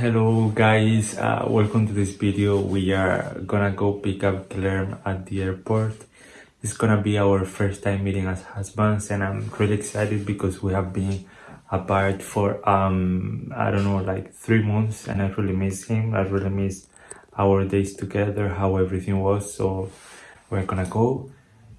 Hello guys, uh, welcome to this video. We are gonna go pick up Claire at the airport. It's gonna be our first time meeting as husbands and I'm really excited because we have been apart for um I don't know like three months and I really miss him. I really miss our days together, how everything was. So we're gonna go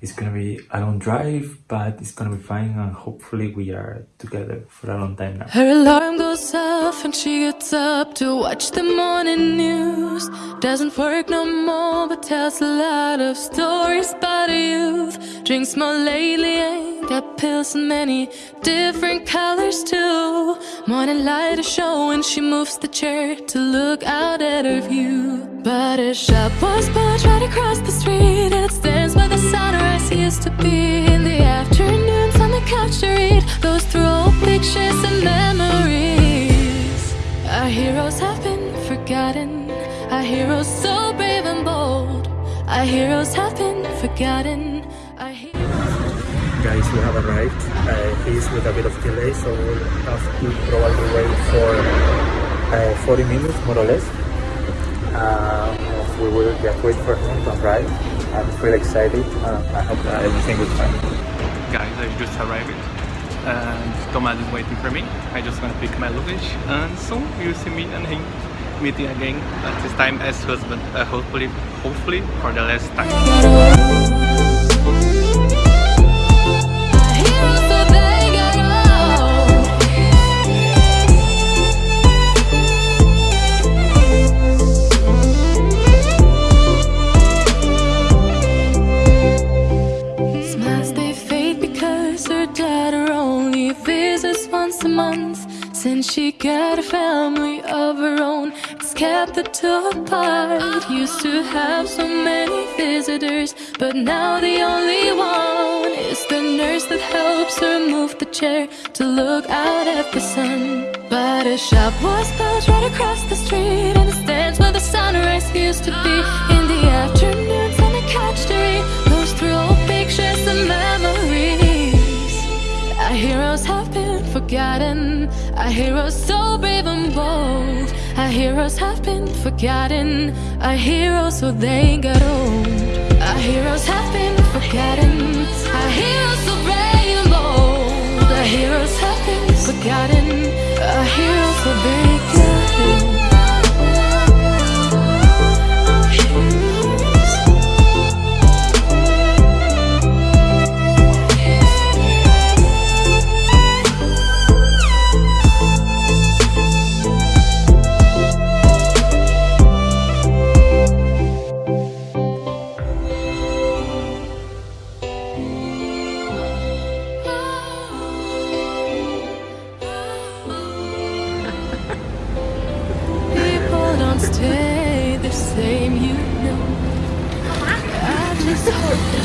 it's gonna be a long drive but it's gonna be fine and hopefully we are together for a long time now. Her alarm goes off and she gets up to watch the morning news. Doesn't work no more but tells a lot of stories about youth. Drinks more lately ain't got pills in many different colors too morning light is showing she moves the chair to look out at her view but a shop was built right across the street it stands where the sunrise used to be in the afternoons on the couch to read those through old pictures and memories. Our heroes have been forgotten, our heroes so brave and bold. Our heroes have been forgotten. Our Guys, we have arrived. Uh, he's with a bit of delay, so we'll have to probably wait for uh, 40 minutes, more or less. Um, we will just wait for him to arrive. I'm really excited. Uh, I hope that everything will fine. Guys, I just arrived and Thomas is waiting for me. I just want to pick my luggage and soon you'll see me and him meeting again, but this time as husband, uh, hopefully, hopefully for the last time. Since she got a family of her own, it's kept the two apart. Used to have so many visitors, but now the only one is the nurse that helps her move the chair to look out at the sun. But a shop was built right across the street, and it stands where the sunrise used to be. In the afternoons on the couch to read those through old pictures and memories. Our heroes have been forgotten Our heroes so brave and bold Our heroes have been forgotten. Our heroes so they got old. Our heroes have been forgotten same,